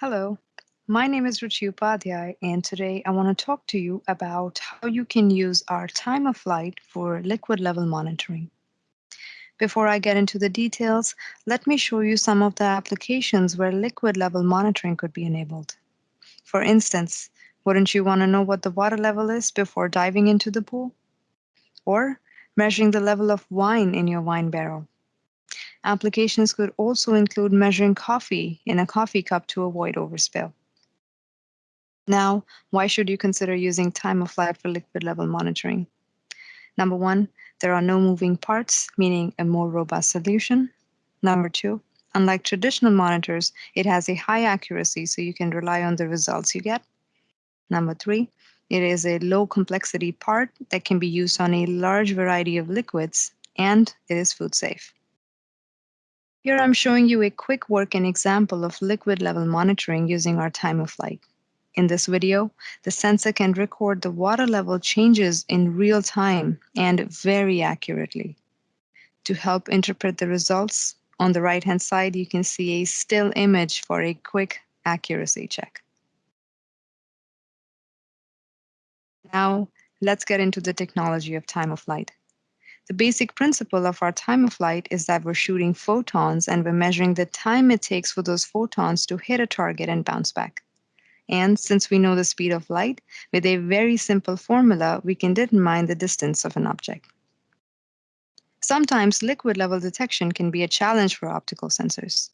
Hello, my name is Ruchi Upadhyay, and today I want to talk to you about how you can use our time of flight for liquid level monitoring. Before I get into the details, let me show you some of the applications where liquid level monitoring could be enabled. For instance, wouldn't you want to know what the water level is before diving into the pool? Or measuring the level of wine in your wine barrel. Applications could also include measuring coffee in a coffee cup to avoid overspill. Now, why should you consider using time of flight for liquid level monitoring? Number one, there are no moving parts, meaning a more robust solution. Number two, unlike traditional monitors, it has a high accuracy, so you can rely on the results you get. Number three, it is a low complexity part that can be used on a large variety of liquids, and it is food safe. Here I'm showing you a quick working example of liquid level monitoring using our time of flight. In this video, the sensor can record the water level changes in real time and very accurately. To help interpret the results, on the right-hand side, you can see a still image for a quick accuracy check. Now, let's get into the technology of time of flight. The basic principle of our time of flight is that we're shooting photons and we're measuring the time it takes for those photons to hit a target and bounce back. And since we know the speed of light, with a very simple formula, we can determine the distance of an object. Sometimes liquid level detection can be a challenge for optical sensors.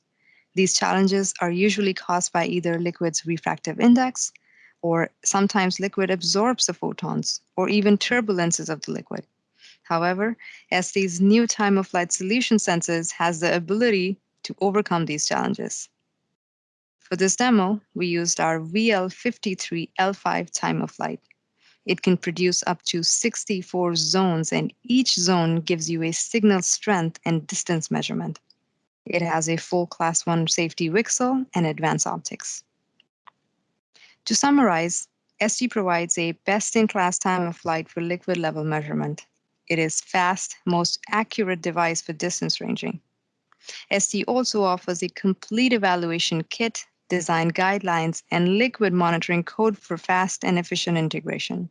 These challenges are usually caused by either liquid's refractive index, or sometimes liquid absorbs the photons, or even turbulences of the liquid. However, ST's new time of flight solution sensors has the ability to overcome these challenges. For this demo, we used our VL53L5 time of flight. It can produce up to 64 zones, and each zone gives you a signal strength and distance measurement. It has a full Class 1 safety VCSEL and advanced optics. To summarize, ST provides a best-in-class time of flight for liquid level measurement. It is fast, most accurate device for distance ranging. ST also offers a complete evaluation kit, design guidelines, and liquid monitoring code for fast and efficient integration.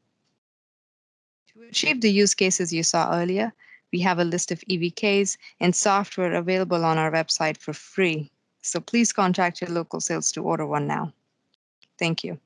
To achieve the use cases you saw earlier, we have a list of EVKs and software available on our website for free. So please contact your local sales to order one now. Thank you.